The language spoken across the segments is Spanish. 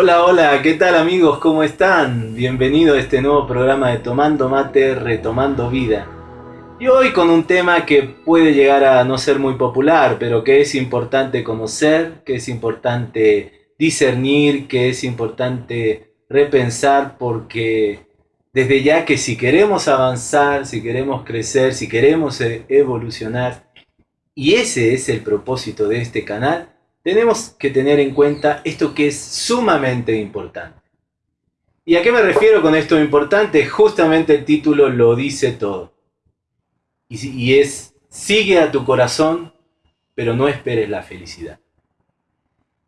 Hola, hola, ¿qué tal amigos? ¿Cómo están? Bienvenido a este nuevo programa de Tomando Mate, Retomando Vida. Y hoy con un tema que puede llegar a no ser muy popular, pero que es importante conocer, que es importante discernir, que es importante repensar, porque desde ya que si queremos avanzar, si queremos crecer, si queremos e- evolucionar, y ese es el propósito de este canal, tenemos que tener en cuenta esto que es sumamente importante. ¿Y a qué me refiero con esto importante? Justamente el título lo dice todo. Y, y es, sigue a tu corazón, pero no esperes la felicidad.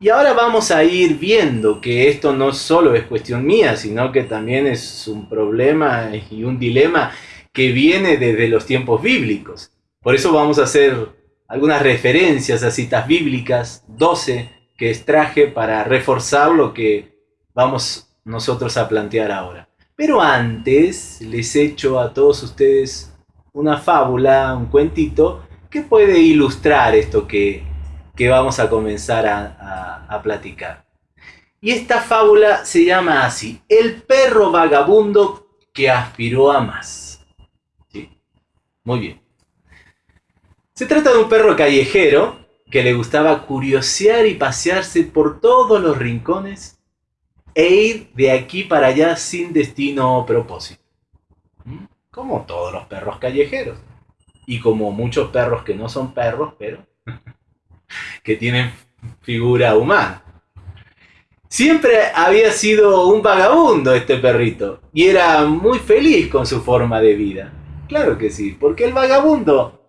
Y ahora vamos a ir viendo que esto no solo es cuestión mía, sino que también es un problema y un dilema que viene desde los tiempos bíblicos. Por eso vamos a hacer algunas referencias a citas bíblicas, 12, que extraje para reforzar lo que vamos nosotros a plantear ahora. Pero antes les echo a todos ustedes una fábula, un cuentito, que puede ilustrar esto que, que vamos a comenzar a, a- a platicar. Y esta fábula se llama así, El perro vagabundo que aspiró a más. ¿Sí? Muy bien. Se trata de un perro callejero que le gustaba curiosear y pasearse por todos los rincones e ir de aquí para allá sin destino o propósito. ¿Mm? Como todos los perros callejeros. Y como muchos perros que no son perros, pero que tienen figura humana. Siempre había sido un vagabundo este perrito y era muy feliz con su forma de vida. Claro que sí, porque el vagabundo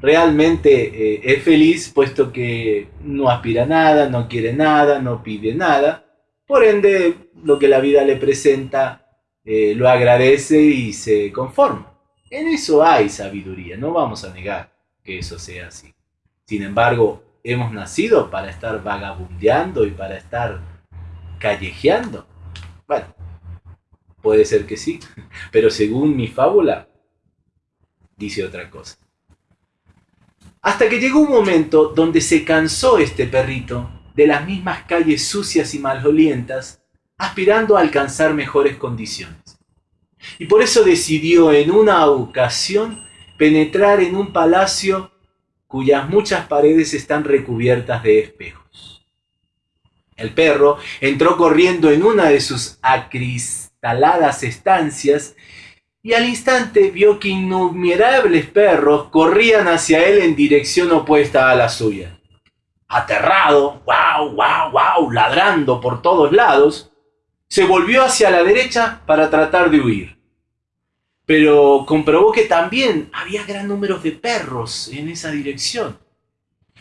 realmente eh, es feliz puesto que no aspira nada, no quiere nada, no pide nada. Por ende, lo que la vida le presenta eh, lo agradece y se conforma. En eso hay sabiduría, no vamos a negar que eso sea así. Sin embargo, hemos nacido para estar vagabundeando y para estar callejeando. Bueno, puede ser que sí, pero según mi fábula, dice otra cosa. Hasta que llegó un momento donde se cansó este perrito de las mismas calles sucias y malolientas, aspirando a alcanzar mejores condiciones. Y por eso decidió en una ocasión penetrar en un palacio cuyas muchas paredes están recubiertas de espejos. El perro entró corriendo en una de sus acristaladas estancias y al instante vio que innumerables perros corrían hacia él en dirección opuesta a la suya. Aterrado, wow, wow, wow, ladrando por todos lados, se volvió hacia la derecha para tratar de huir. Pero comprobó que también había gran número de perros en esa dirección.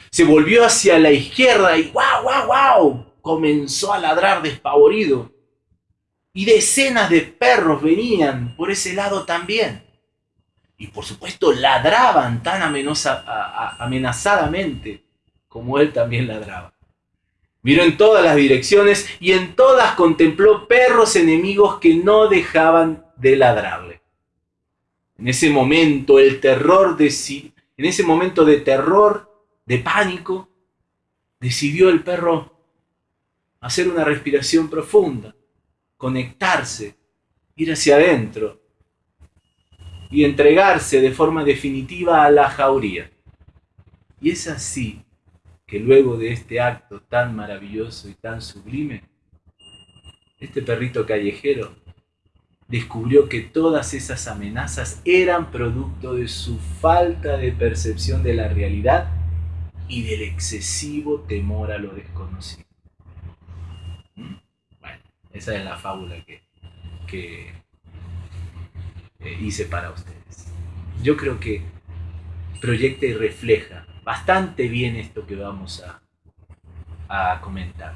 Se volvió hacia la izquierda y wow, wow, wow, comenzó a ladrar despavorido. Y decenas de perros venían por ese lado también. Y por supuesto ladraban tan amenazadamente como él también ladraba. Miró en todas las direcciones y en todas contempló perros enemigos que no dejaban de ladrarle. En ese momento el terror deci- en ese momento de terror, de pánico, decidió el perro hacer una respiración profunda, conectarse, ir hacia adentro y entregarse de forma definitiva a la jauría. Y es así que luego de este acto tan maravilloso y tan sublime, este perrito callejero descubrió que todas esas amenazas eran producto de su falta de percepción de la realidad y del excesivo temor a lo desconocido. Esa es la fábula que, que eh, hice para ustedes. Yo creo que proyecta y refleja bastante bien esto que vamos a, a comentar.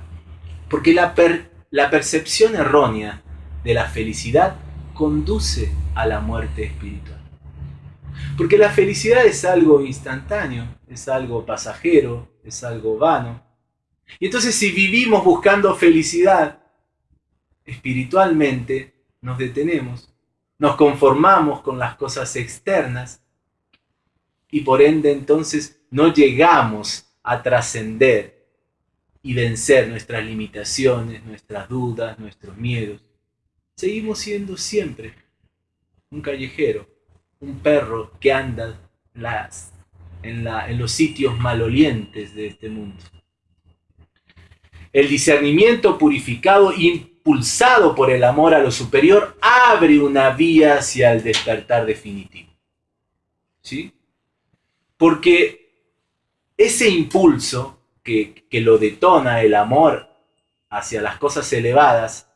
Porque la, per- la percepción errónea de la felicidad conduce a la muerte espiritual. Porque la felicidad es algo instantáneo, es algo pasajero, es algo vano. Y entonces si vivimos buscando felicidad espiritualmente, nos detenemos, nos conformamos con las cosas externas y por ende entonces no llegamos a trascender y vencer nuestras limitaciones, nuestras dudas, nuestros miedos. Seguimos siendo siempre un callejero, un perro que anda las, en, la, en los sitios malolientes de este mundo. El discernimiento purificado, impulsado por el amor a lo superior, abre una vía hacia el despertar definitivo. ¿Sí? Porque ese impulso que, que lo detona el amor hacia las cosas elevadas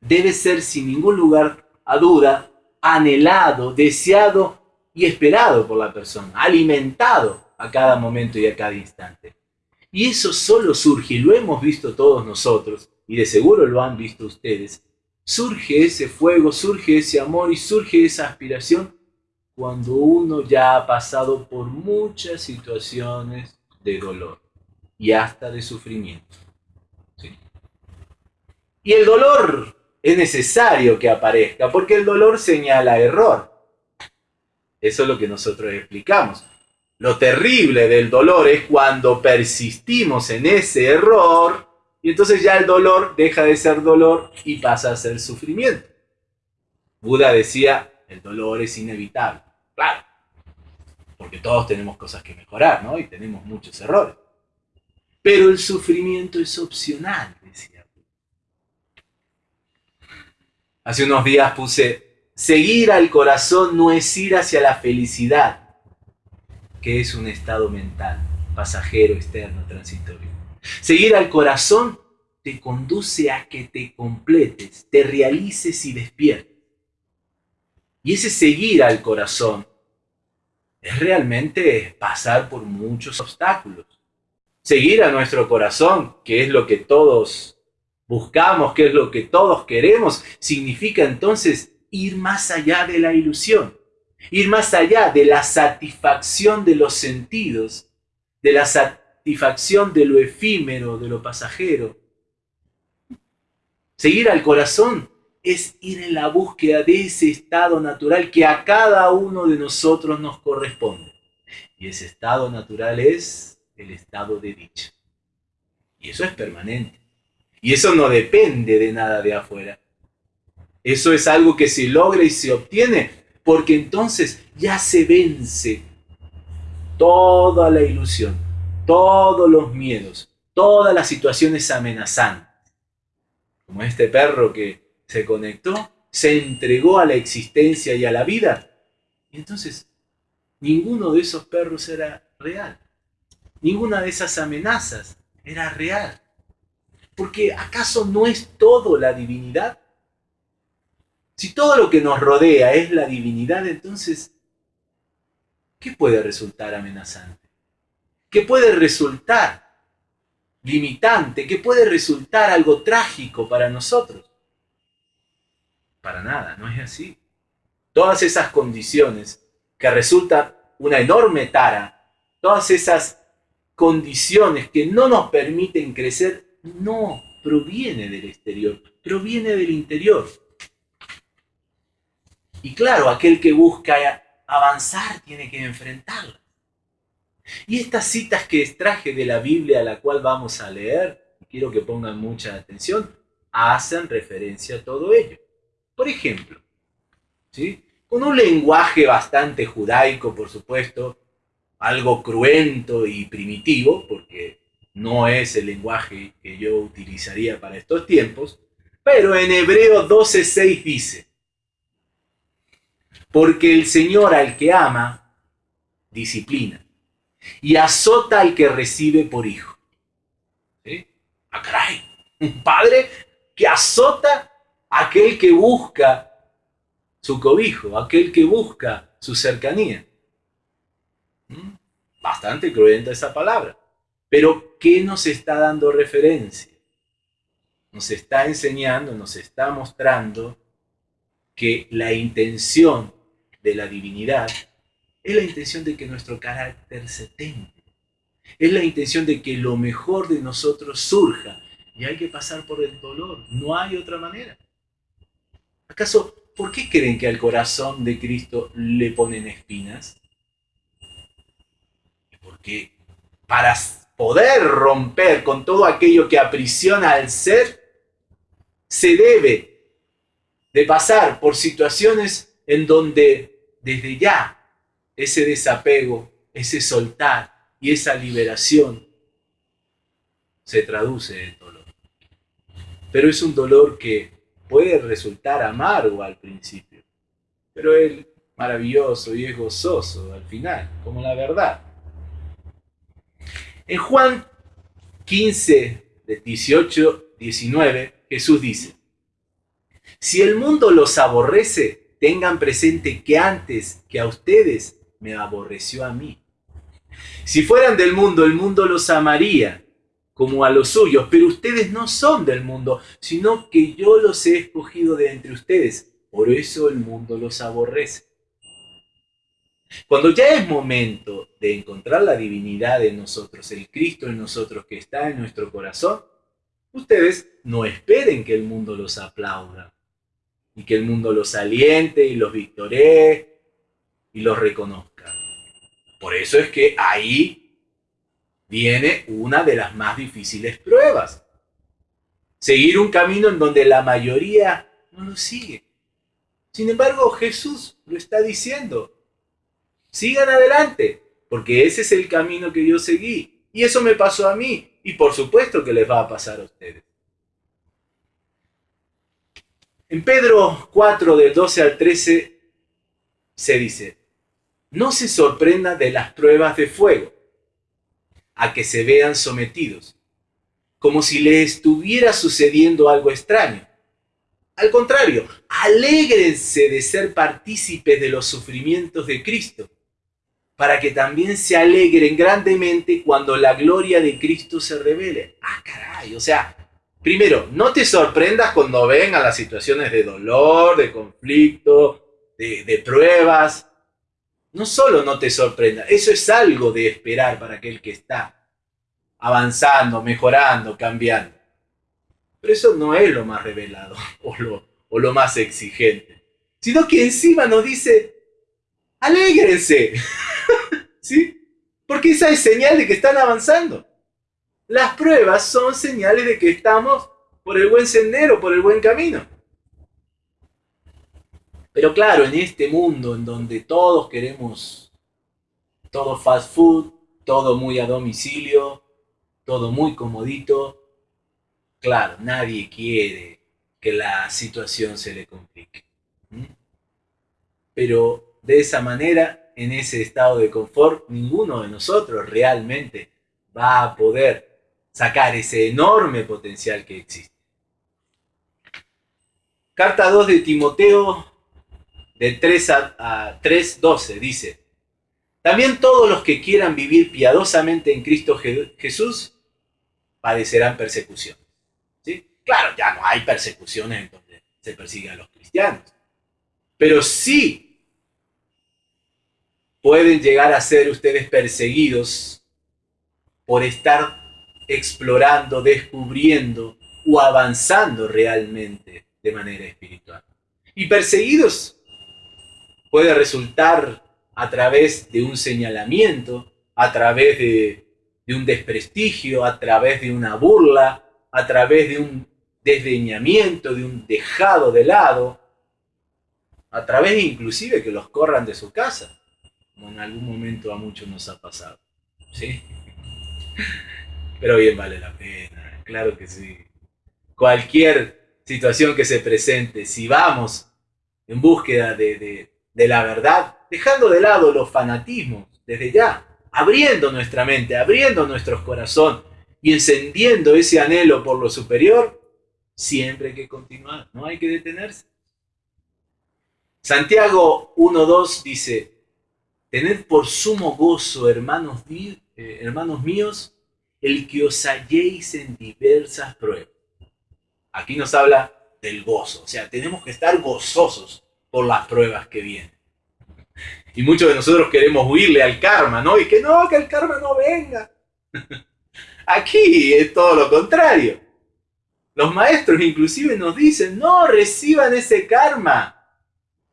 debe ser sin ningún lugar a duda anhelado, deseado y esperado por la persona, alimentado a cada momento y a cada instante. Y eso solo surge, y lo hemos visto todos nosotros, y de seguro lo han visto ustedes, surge ese fuego, surge ese amor y surge esa aspiración cuando uno ya ha pasado por muchas situaciones de dolor y hasta de sufrimiento. Y el dolor es necesario que aparezca, porque el dolor señala error. Eso es lo que nosotros explicamos. Lo terrible del dolor es cuando persistimos en ese error y entonces ya el dolor deja de ser dolor y pasa a ser sufrimiento. Buda decía, el dolor es inevitable. Claro, porque todos tenemos cosas que mejorar, ¿no? Y tenemos muchos errores. Pero el sufrimiento es opcional, decía Hace unos días puse, seguir al corazón no es ir hacia la felicidad, que es un estado mental, pasajero, externo, transitorio. Seguir al corazón te conduce a que te completes, te realices y despiertes. Y ese seguir al corazón es realmente pasar por muchos obstáculos. Seguir a nuestro corazón, que es lo que todos buscamos, qué es lo que todos queremos, significa entonces ir más allá de la ilusión, ir más allá de la satisfacción de los sentidos, de la satisfacción de lo efímero, de lo pasajero. Seguir al corazón es ir en la búsqueda de ese estado natural que a cada uno de nosotros nos corresponde. Y ese estado natural es el estado de dicha. Y eso es permanente. Y eso no depende de nada de afuera. Eso es algo que se logra y se obtiene porque entonces ya se vence toda la ilusión, todos los miedos, todas las situaciones amenazantes. Como este perro que se conectó, se entregó a la existencia y a la vida. Y entonces ninguno de esos perros era real. Ninguna de esas amenazas era real. Porque ¿acaso no es todo la divinidad? Si todo lo que nos rodea es la divinidad, entonces, ¿qué puede resultar amenazante? ¿Qué puede resultar limitante? ¿Qué puede resultar algo trágico para nosotros? Para nada, no es así. Todas esas condiciones que resultan una enorme tara, todas esas condiciones que no nos permiten crecer, no proviene del exterior, proviene del interior. Y claro, aquel que busca avanzar tiene que enfrentarla. Y estas citas que extraje de la Biblia a la cual vamos a leer, quiero que pongan mucha atención, hacen referencia a todo ello. Por ejemplo, ¿sí? con un lenguaje bastante judaico, por supuesto, algo cruento y primitivo, porque no es el lenguaje que yo utilizaría para estos tiempos, pero en Hebreo 12.6 dice, porque el Señor al que ama, disciplina, y azota al que recibe por hijo. ¿Sí? ¡Ah, caray! Un padre que azota a aquel que busca su cobijo, aquel que busca su cercanía. ¿Mm? Bastante cruenta esa palabra. Pero, ¿qué nos está dando referencia? Nos está enseñando, nos está mostrando que la intención de la divinidad es la intención de que nuestro carácter se tenga. Es la intención de que lo mejor de nosotros surja. Y hay que pasar por el dolor. No hay otra manera. ¿Acaso, por qué creen que al corazón de Cristo le ponen espinas? Porque para poder romper con todo aquello que aprisiona al ser, se debe de pasar por situaciones en donde desde ya ese desapego, ese soltar y esa liberación se traduce en dolor. Pero es un dolor que puede resultar amargo al principio, pero es maravilloso y es gozoso al final, como la verdad. En Juan 15, de 18, 19, Jesús dice, si el mundo los aborrece, tengan presente que antes que a ustedes me aborreció a mí. Si fueran del mundo, el mundo los amaría como a los suyos, pero ustedes no son del mundo, sino que yo los he escogido de entre ustedes. Por eso el mundo los aborrece. Cuando ya es momento de encontrar la divinidad en nosotros, el Cristo en nosotros que está en nuestro corazón, ustedes no esperen que el mundo los aplauda y que el mundo los aliente y los victoree y los reconozca. Por eso es que ahí viene una de las más difíciles pruebas. Seguir un camino en donde la mayoría no lo sigue. Sin embargo, Jesús lo está diciendo. Sigan adelante, porque ese es el camino que yo seguí. Y eso me pasó a mí. Y por supuesto que les va a pasar a ustedes. En Pedro 4, del 12 al 13, se dice, no se sorprenda de las pruebas de fuego, a que se vean sometidos, como si le estuviera sucediendo algo extraño. Al contrario, alégrense de ser partícipes de los sufrimientos de Cristo, para que también se alegren grandemente cuando la gloria de Cristo se revele. Ah, caray, o sea, primero, no te sorprendas cuando vengan las situaciones de dolor, de conflicto, de, de pruebas. No solo no te sorprenda, eso es algo de esperar para aquel que está avanzando, mejorando, cambiando. Pero eso no es lo más revelado o lo, más exigente, sino que encima nos dice, alégrense. ¿Sí? Porque esa es señal de que están avanzando. Las pruebas son señales de que estamos por el buen sendero, por el buen camino. Pero claro, en este mundo en donde todos queremos todo fast food, todo muy a domicilio, todo muy comodito, claro, nadie quiere que la situación se le complique. Pero de esa manera en ese estado de confort, ninguno de nosotros realmente va a poder sacar ese enorme potencial que existe. Carta 2 de Timoteo, de 3 a, 3.12, dice, también todos los que quieran vivir piadosamente en Cristo Jesús padecerán persecución. ¿Sí? Claro, ya no hay persecuciones en donde se persigue a los cristianos. Pero sí pueden llegar a ser ustedes perseguidos por estar explorando, descubriendo o avanzando realmente de manera espiritual. Y perseguidos puede resultar a través de un señalamiento, a través de, un desprestigio, a través de una burla, a través de un desdeñamiento, de un dejado de lado, a través inclusive que los corran de su casa como en algún momento a muchos nos ha pasado. ¿Sí? Pero bien vale la pena, claro que sí. Cualquier situación que se presente, si vamos en búsqueda de, de la verdad, dejando de lado los fanatismos desde ya, abriendo nuestra mente, abriendo nuestros corazones y encendiendo ese anhelo por lo superior, siempre hay que continuar, no hay que detenerse. Santiago 1.2 dice, Tened por sumo gozo, hermanos, eh, hermanos míos, el que os halléis en diversas pruebas. Aquí nos habla del gozo, o sea, tenemos que estar gozosos por las pruebas que vienen. Y muchos de nosotros queremos huirle al karma, ¿no? Y que no, que el karma no venga. Aquí es todo lo contrario. Los maestros inclusive nos dicen, no reciban ese karma,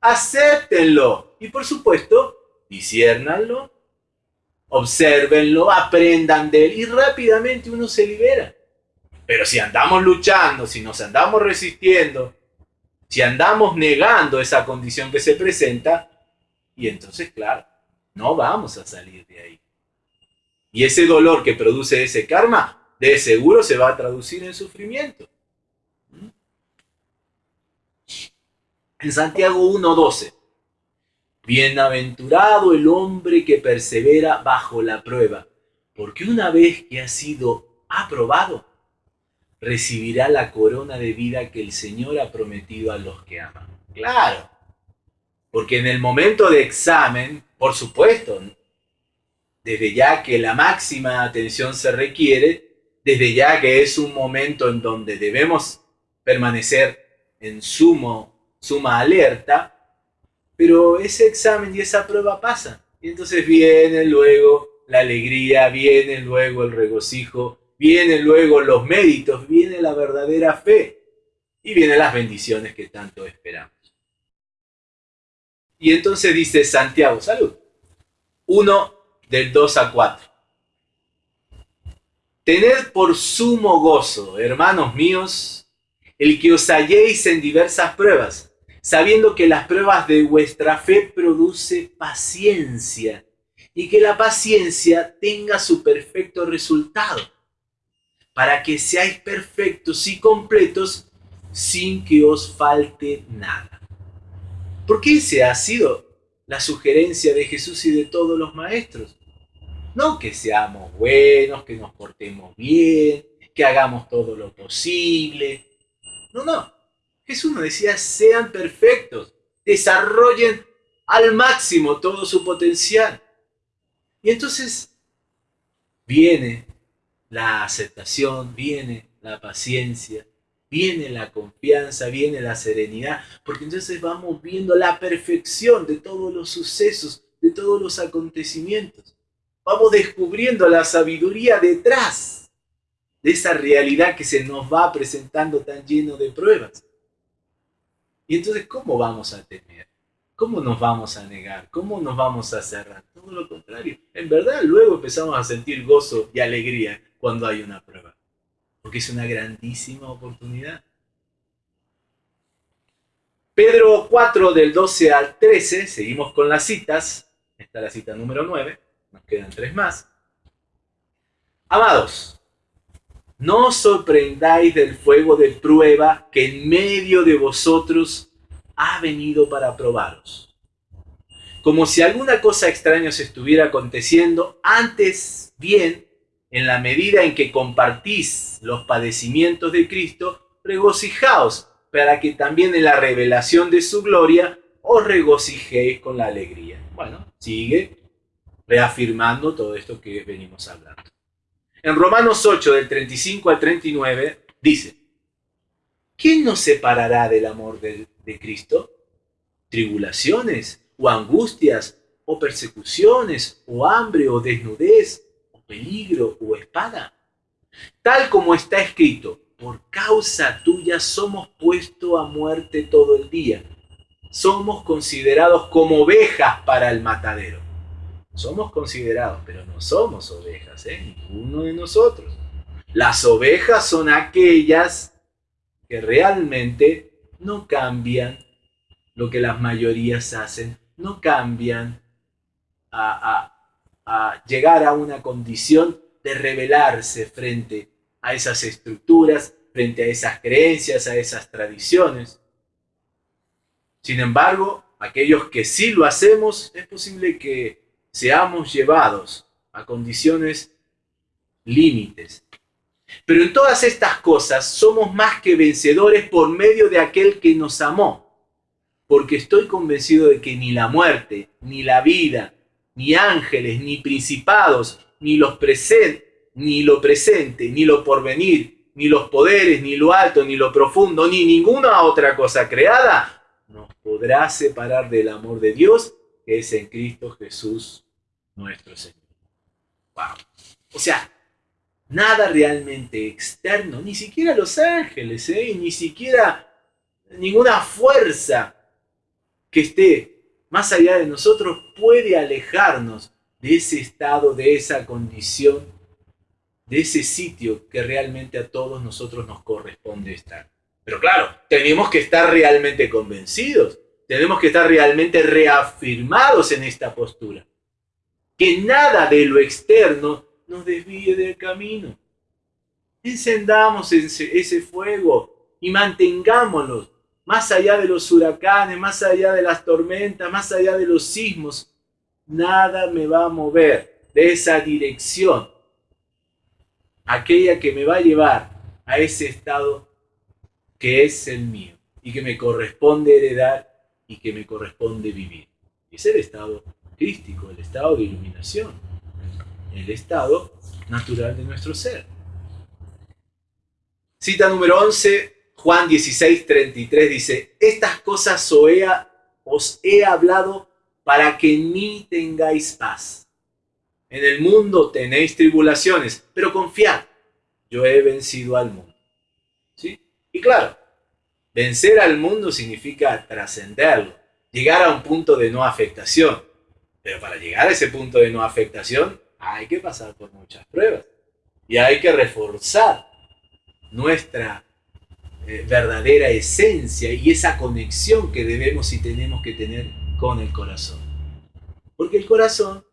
acéptenlo. Y por supuesto, disiérnanlo, observenlo, aprendan de él y rápidamente uno se libera. Pero si andamos luchando, si nos andamos resistiendo, si andamos negando esa condición que se presenta, y entonces, claro, no vamos a salir de ahí. Y ese dolor que produce ese karma, de seguro se va a traducir en sufrimiento. En Santiago 1.12, bienaventurado el hombre que persevera bajo la prueba, porque una vez que ha sido aprobado, recibirá la corona de vida que el Señor ha prometido a los que aman. Claro, porque en el momento de examen, por supuesto, desde ya que la máxima atención se requiere, desde ya que es un momento en donde debemos permanecer en sumo, suma alerta, pero ese examen y esa prueba pasan. Y entonces viene luego la alegría, viene luego el regocijo, vienen luego los méritos, viene la verdadera fe y vienen las bendiciones que tanto esperamos. Y entonces dice Santiago, salud, 1 del 2 a 4. Tened por sumo gozo, hermanos míos, el que os halléis en diversas pruebas, sabiendo que las pruebas de vuestra fe produce paciencia, y que la paciencia tenga su perfecto resultado, para que seáis perfectos y completos sin que os falte nada. Porque esa ha sido la sugerencia de Jesús y de todos los maestros. No que seamos buenos, que nos portemos bien, que hagamos todo lo posible. No, no. Jesús nos decía, sean perfectos, desarrollen al máximo todo su potencial. Y entonces viene la aceptación, viene la paciencia, viene la confianza, viene la serenidad, porque entonces vamos viendo la perfección de todos los sucesos, de todos los acontecimientos. Vamos descubriendo la sabiduría detrás de esa realidad que se nos va presentando tan lleno de pruebas. Y entonces, ¿cómo vamos a temer? ¿Cómo nos vamos a negar? ¿Cómo nos vamos a cerrar? Todo lo contrario. En verdad, luego empezamos a sentir gozo y alegría cuando hay una prueba. Porque es una grandísima oportunidad. Pedro 4 del 12 al 13, seguimos con las citas. Esta es la cita número 9, nos quedan tres más. Amados, no os sorprendáis del fuego de prueba que en medio de vosotros ha venido para probaros. Como si alguna cosa extraña se estuviera aconteciendo, antes bien en la medida en que compartís los padecimientos de Cristo, regocijaos, para que también en la revelación de su gloria os regocijéis con la alegría. Bueno, sigue reafirmando todo esto que venimos hablando. En Romanos 8, del 35 al 39, dice, ¿quién nos separará del amor de, de Cristo? ¿Tribulaciones o angustias o persecuciones o hambre o desnudez peligro o espada. Tal como está escrito, por causa tuya somos puestos a muerte todo el día. Somos considerados como ovejas para el matadero. Somos considerados, pero no somos ovejas, ¿eh? ninguno de nosotros. Las ovejas son aquellas que realmente no cambian lo que las mayorías hacen, no cambian a, a, a llegar a una condición de rebelarse frente a esas estructuras, frente a esas creencias, a esas tradiciones. Sin embargo, aquellos que sí lo hacemos, es posible que seamos llevados a condiciones límites. Pero en todas estas cosas somos más que vencedores por medio de aquel que nos amó. Porque estoy convencido de que ni la muerte, ni la vida, ni ángeles, ni principados, ni los presentes, ni lo presente, ni lo porvenir, ni los poderes, ni lo alto, ni lo profundo, ni ninguna otra cosa creada, nos podrá separar del amor de Dios que es en Cristo Jesús nuestro Señor. Wow. O sea, nada realmente externo, ni siquiera los ángeles, ¿eh? ni siquiera ninguna fuerza que esté más allá de nosotros puede alejarnos de ese estado, de esa condición, de ese sitio que realmente a todos nosotros nos corresponde estar. Pero claro, tenemos que estar realmente convencidos, tenemos que estar realmente reafirmados en esta postura. Que nada de lo externo nos desvíe del camino. Encendamos ese fuego y mantengámoslo más allá de los huracanes, más allá de las tormentas, más allá de los sismos. Nada me va a mover de esa dirección, aquella que me va a llevar a ese estado que es el mío y que me corresponde heredar y que me corresponde vivir. Es el estado crístico, el estado de iluminación, el estado natural de nuestro ser. Cita número 11, Juan 16, 33 dice, estas cosas os he hablado para que en mí tengáis paz. En el mundo tenéis tribulaciones, pero confiad, yo he vencido al mundo. ¿Sí? Y claro, vencer al mundo significa trascenderlo, llegar a un punto de no afectación. Pero para llegar a ese punto de no afectación hay que pasar por muchas pruebas y hay que reforzar nuestra eh, verdadera esencia y esa conexión que debemos y tenemos que tener con el corazón. Porque el corazón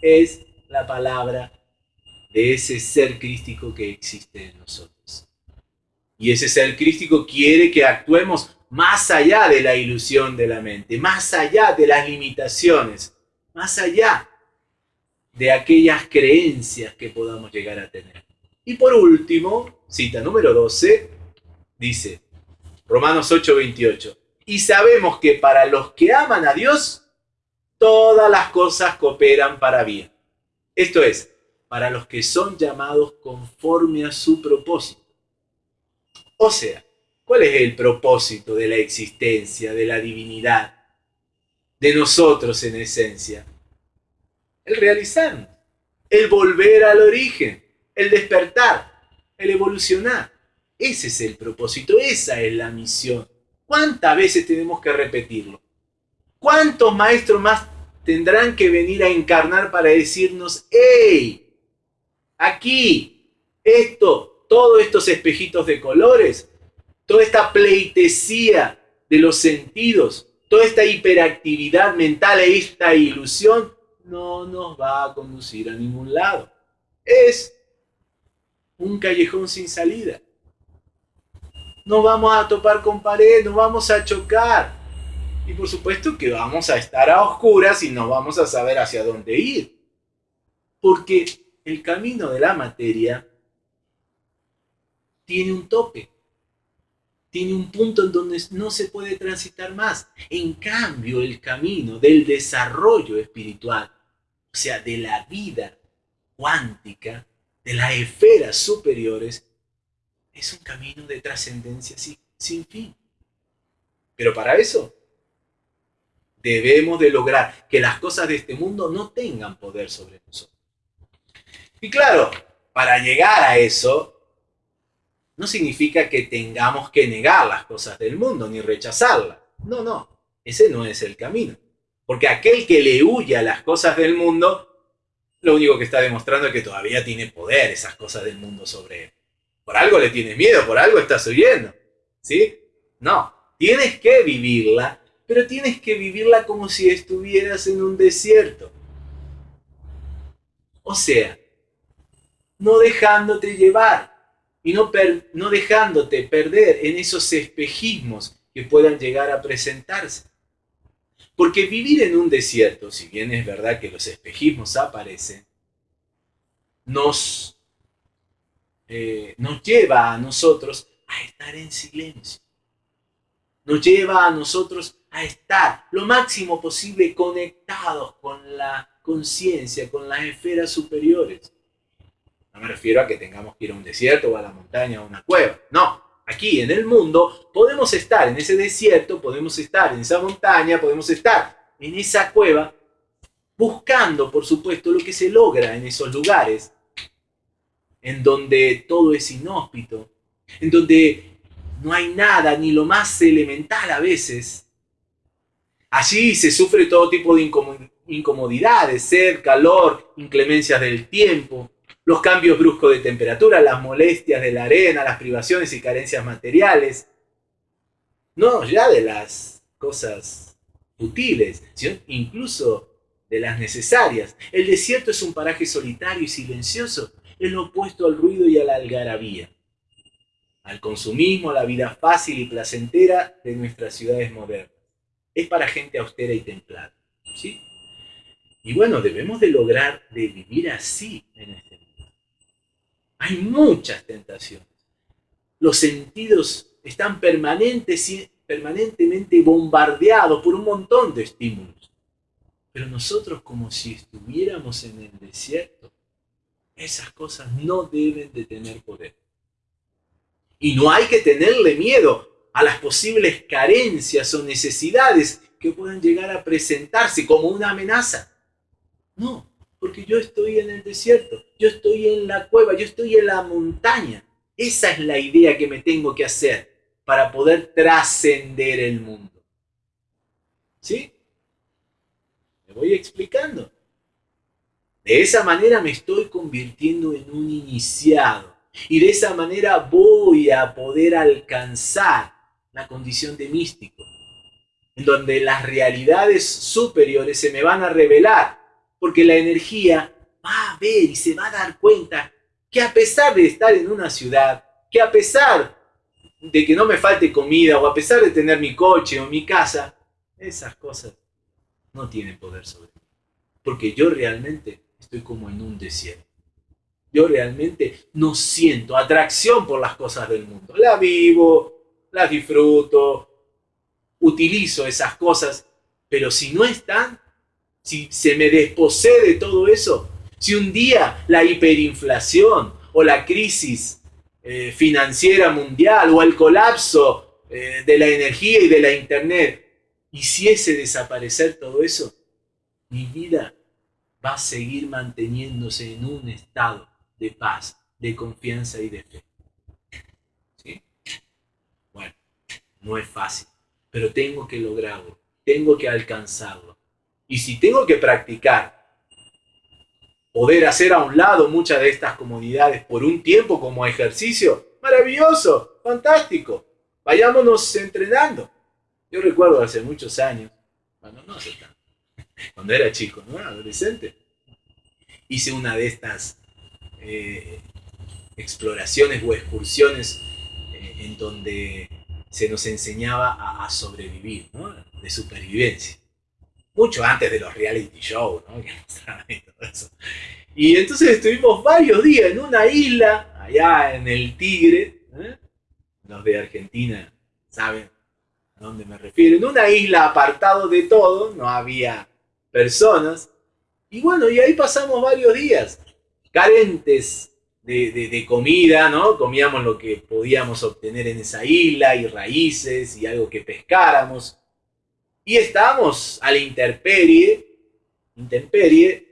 es la palabra de ese ser crístico que existe en nosotros. Y ese ser crístico quiere que actuemos más allá de la ilusión de la mente, más allá de las limitaciones, más allá de aquellas creencias que podamos llegar a tener. Y por último, cita número 12, dice Romanos 8:28, y sabemos que para los que aman a Dios, todas las cosas cooperan para bien. Esto es, para los que son llamados conforme a su propósito. O sea, ¿cuál es el propósito de la existencia, de la divinidad, de nosotros en esencia? El realizar, el volver al origen, el despertar, el evolucionar. Ese es el propósito, esa es la misión. ¿Cuántas veces tenemos que repetirlo? ¿Cuántos maestros más tendrán que venir a encarnar para decirnos, hey, aquí, esto, todos estos espejitos de colores, toda esta pleitesía de los sentidos, toda esta hiperactividad mental, esta ilusión, no nos va a conducir a ningún lado. Es un callejón sin salida. Nos vamos a topar con pared, nos vamos a chocar. Y por supuesto que vamos a estar a oscuras y no vamos a saber hacia dónde ir. Porque el camino de la materia tiene un tope, tiene un punto en donde no se puede transitar más. En cambio, el camino del desarrollo espiritual, o sea, de la vida cuántica, de las esferas superiores, es un camino de trascendencia sin fin. Pero para eso debemos de lograr que las cosas de este mundo no tengan poder sobre nosotros. Y claro, para llegar a eso, no significa que tengamos que negar las cosas del mundo ni rechazarlas. No, no, ese no es el camino. Porque aquel que le huye a las cosas del mundo, lo único que está demostrando es que todavía tiene poder esas cosas del mundo sobre él. Por algo le tienes miedo, por algo estás huyendo. ¿Sí? No, tienes que vivirla, pero tienes que vivirla como si estuvieras en un desierto. O sea, no dejándote llevar y no, no dejándote perder en esos espejismos que puedan llegar a presentarse. Porque vivir en un desierto, si bien es verdad que los espejismos aparecen, nos, eh, nos lleva a nosotros a estar en silencio. Nos lleva a nosotros a estar lo máximo posible conectados con la conciencia, con las esferas superiores. No me refiero a que tengamos que ir a un desierto o a la montaña o a una cueva. No, aquí en el mundo podemos estar en ese desierto, podemos estar en esa montaña, podemos estar en esa cueva, buscando, por supuesto, lo que se logra en esos lugares, en donde todo es inhóspito, en donde no hay nada, ni lo más elemental a veces. Allí se sufre todo tipo de incomodidades, sed, calor, inclemencias del tiempo, los cambios bruscos de temperatura, las molestias de la arena, las privaciones y carencias materiales. No ya de las cosas útiles, sino incluso de las necesarias. El desierto es un paraje solitario y silencioso, es lo opuesto al ruido y a la algarabía, al consumismo, a la vida fácil y placentera de nuestras ciudades modernas. Es para gente austera y templada. ¿sí? Y bueno, debemos de lograr de vivir así en este mundo. Hay muchas tentaciones. Los sentidos están permanentemente bombardeados por un montón de estímulos. Pero nosotros como si estuviéramos en el desierto, esas cosas no deben de tener poder. Y no hay que tenerle miedo a las posibles carencias o necesidades que puedan llegar a presentarse como una amenaza. No, porque yo estoy en el desierto, yo estoy en la cueva, yo estoy en la montaña. Esa es la idea que me tengo que hacer para poder trascender el mundo. ¿Sí? Me voy explicando. De esa manera me estoy convirtiendo en un iniciado. Y de esa manera voy a poder alcanzar la condición de místico, en donde las realidades superiores se me van a revelar, porque la energía va a ver y se va a dar cuenta que a pesar de estar en una ciudad, que a pesar de que no me falte comida o a pesar de tener mi coche o mi casa, esas cosas no tienen poder sobre mí. Porque yo realmente estoy como en un desierto. Yo realmente no siento atracción por las cosas del mundo. La vivo, las disfruto, utilizo esas cosas, pero si no están, si se me desposee de todo eso, si un día la hiperinflación o la crisis eh, financiera mundial o el colapso eh, de la energía y de la internet hiciese desaparecer todo eso, mi vida va a seguir manteniéndose en un estado de paz, de confianza y de fe. Bueno, no es fácil, pero tengo que lograrlo, tengo que alcanzarlo. Y si tengo que practicar, poder hacer a un lado muchas de estas comodidades por un tiempo como ejercicio, maravilloso, fantástico. Vayámonos entrenando. Yo recuerdo hace muchos años, bueno, no hace tanto, cuando era chico, ¿no? Adolescente, hice una de estas eh, exploraciones o excursiones eh, en donde se nos enseñaba a, sobrevivir, ¿no? De supervivencia. Mucho antes de los reality shows, ¿no? y, todo eso. y entonces estuvimos varios días en una isla, allá en el Tigre, ¿eh? los de Argentina saben a dónde me refiero, en una isla apartado de todo, no había personas, y bueno, y ahí pasamos varios días, carentes de, comida, ¿no? Comíamos lo que podíamos obtener en esa isla, y raíces, y algo que pescáramos, y estábamos a la intemperie, intemperie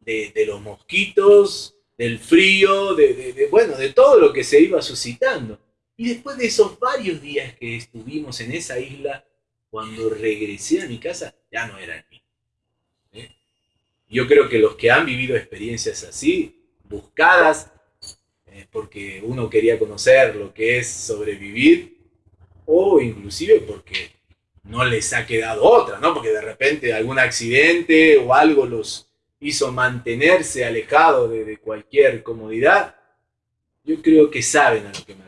de, de los mosquitos, del frío, de, bueno, de todo lo que se iba suscitando. Y después de esos varios días que estuvimos en esa isla, cuando regresé a mi casa, ya no era el mismo. Yo creo que los que han vivido experiencias así, buscadas, eh, porque uno quería conocer lo que es sobrevivir, o inclusive porque no les ha quedado otra, ¿no? Porque de repente algún accidente o algo los hizo mantenerse alejados de, cualquier comodidad, yo creo que saben a lo que me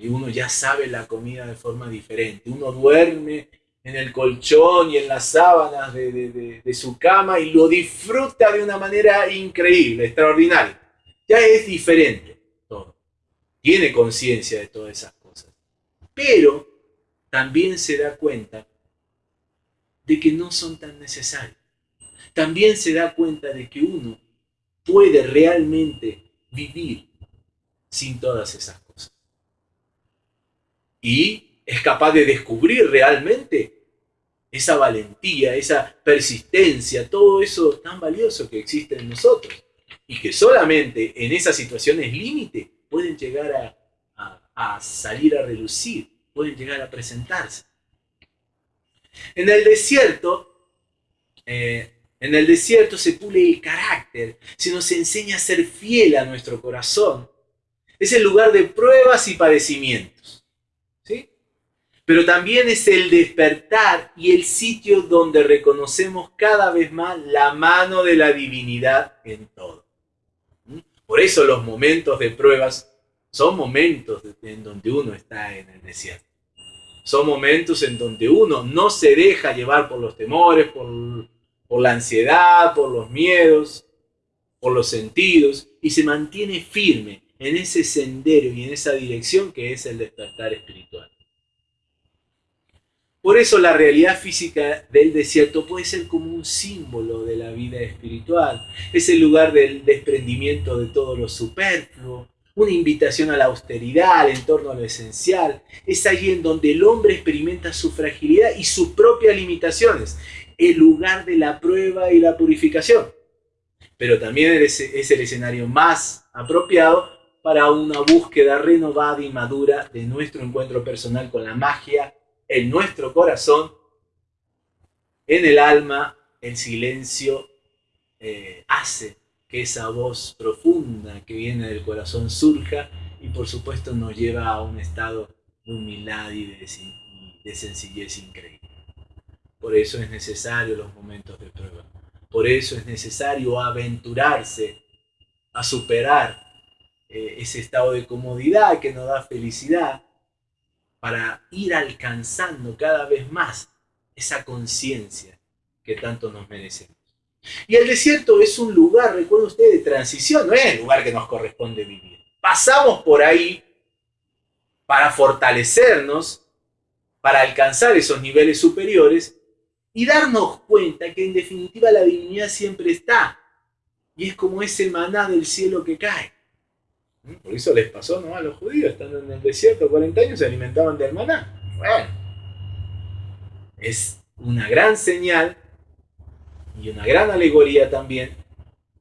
y uno ya sabe la comida de forma diferente. Uno duerme en el colchón y en las sábanas de, su cama y lo disfruta de una manera increíble, extraordinaria. Ya es diferente todo. Tiene conciencia de todas esas cosas. Pero también se da cuenta de que no son tan necesarios. También se da cuenta de que uno puede realmente vivir sin todas esas cosas y es capaz de descubrir realmente esa valentía, esa persistencia, todo eso tan valioso que existe en nosotros y que solamente en esas situaciones límite pueden llegar a, salir a relucir, pueden llegar a presentarse. En el desierto, eh, en el desierto se pule el carácter, se nos enseña a ser fiel a nuestro corazón. Es el lugar de pruebas y padecimientos. Pero también es el despertar y el sitio donde reconocemos cada vez más la mano de la divinidad en todo. Por eso los momentos de pruebas son momentos en donde uno está en el desierto. Son momentos en donde uno no se deja llevar por los temores, por la ansiedad, por los miedos, por los sentidos, y se mantiene firme en ese sendero y en esa dirección que es el despertar espiritual. Por eso la realidad física del desierto puede ser como un símbolo de la vida espiritual. Es el lugar del desprendimiento de todo lo superfluo, una invitación a la austeridad, en torno a lo esencial. Es allí en donde el hombre experimenta su fragilidad y sus propias limitaciones el lugar de la prueba y la purificación. Pero también es, el escenario más apropiado para una búsqueda renovada y madura de nuestro encuentro personal con la magia en nuestro corazón, en el alma, el silencio eh, hace que esa voz profunda que viene del corazón surja y por supuesto nos lleva a un estado de humildad y de sencillez increíble. Por eso es necesario los momentos de prueba. Por eso es necesario aventurarse a superar eh, ese estado de comodidad que nos da felicidad para ir alcanzando cada vez más esa conciencia que tanto nos merecemos. Y el desierto es un lugar, recuerden ustedes, de transición, no es el lugar que nos corresponde vivir. Pasamos por ahí para fortalecernos, para alcanzar esos niveles superiores y darnos cuenta que en definitiva la divinidad siempre está. Y es como ese maná del cielo que cae. Por eso les pasó a los judíos, estando en el desierto 40 años, se alimentaban del maná. Bueno, es una gran señal y una gran alegoría también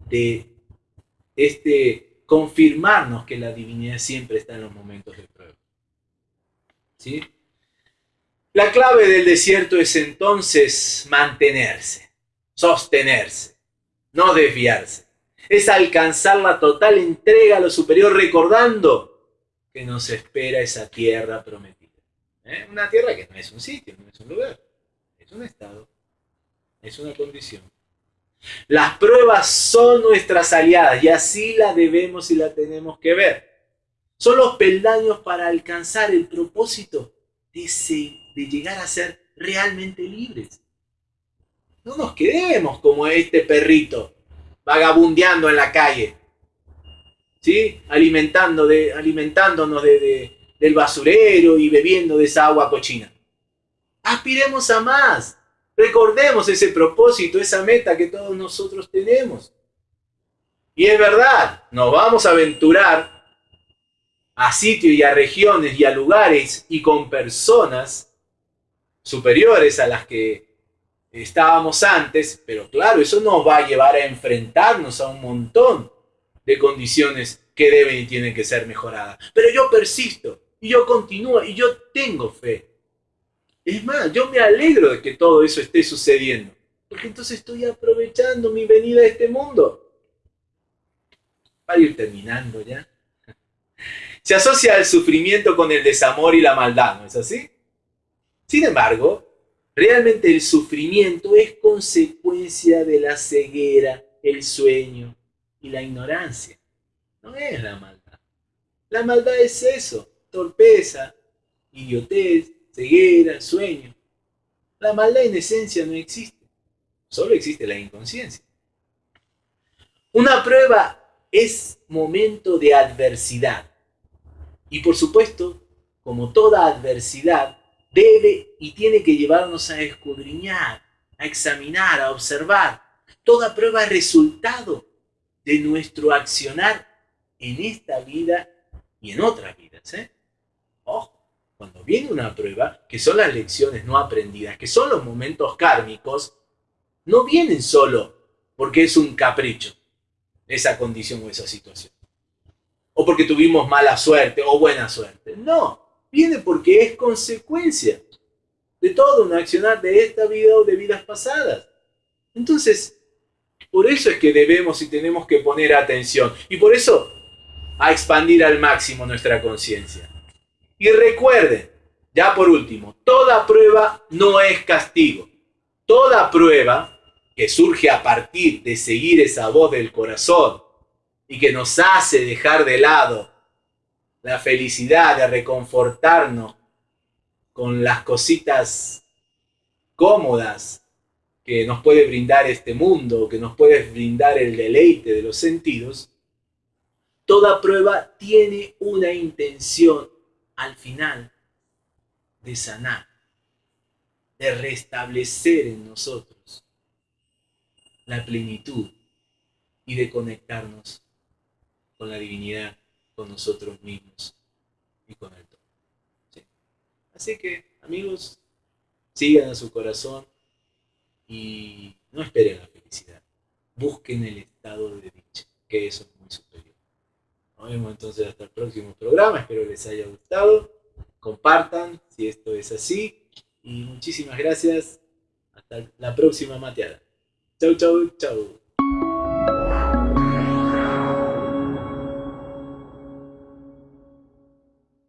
de este confirmarnos que la divinidad siempre está en los momentos de prueba. ¿Sí? La clave del desierto es entonces mantenerse, sostenerse, no desviarse. Es alcanzar la total entrega a lo superior recordando que nos espera esa tierra prometida. ¿Eh? Una tierra que no es un sitio, no es un lugar, es un estado, es una condición. Las pruebas son nuestras aliadas y así la debemos y la tenemos que ver. Son los peldaños para alcanzar el propósito de ese de llegar a ser realmente libres. No nos quedemos como este perrito vagabundeando en la calle, ¿sí? Alimentando de, alimentándonos de, del basurero y bebiendo de esa agua cochina. Aspiremos a más. Recordemos ese propósito, esa meta que todos nosotros tenemos. Y es verdad, nos vamos a aventurar a sitios y a regiones y a lugares y con personas superiores a las que estábamos antes, pero claro, eso nos va a llevar a enfrentarnos a un montón de condiciones que deben y tienen que ser mejoradas. Pero yo persisto y yo continúo y yo tengo fe. Es más, yo me alegro de que todo eso esté sucediendo, porque entonces estoy aprovechando mi venida a este mundo. Para ir terminando ya. Se asocia el sufrimiento con el desamor y la maldad, ¿no es así? Sin embargo, realmente el sufrimiento es consecuencia de la ceguera, el sueño y la ignorancia. No es la maldad. La maldad es eso, torpeza, idiotez, ceguera, sueño. La maldad en esencia no existe, solo existe la inconsciencia. Una prueba es momento de adversidad. Y por supuesto, como toda adversidad, debe y tiene que llevarnos a escudriñar, a examinar, a observar. Toda prueba es resultado de nuestro accionar en esta vida y en otras vidas. ¿eh? Ojo, cuando viene una prueba, que son las lecciones no aprendidas, que son los momentos kármicos, no vienen solo porque es un capricho esa condición o esa situación. O porque tuvimos mala suerte o buena suerte. No, viene porque es consecuencia de todo un accionar de esta vida o de vidas pasadas. Entonces, por eso es que debemos y tenemos que poner atención. Y por eso, a expandir al máximo nuestra conciencia. Y recuerden, ya por último, toda prueba no es castigo. Toda prueba que surge a partir de seguir esa voz del corazón y que nos hace dejar de lado la felicidad de reconfortarnos con las cositas cómodas que nos puede brindar este mundo, que nos puede brindar el deleite de los sentidos, toda prueba tiene una intención al final de sanar, de restablecer en nosotros la plenitud y de conectarnos con la divinidad, con nosotros mismos y con el todo. Así que, amigos, sigan a su corazón y no esperen la felicidad. Busquen el estado de dicha, que eso es muy superior. Nos vemos entonces hasta el próximo programa. Espero les haya gustado. Compartan si esto es así. Y muchísimas gracias. Hasta la próxima mateada. Chau, chau, chau.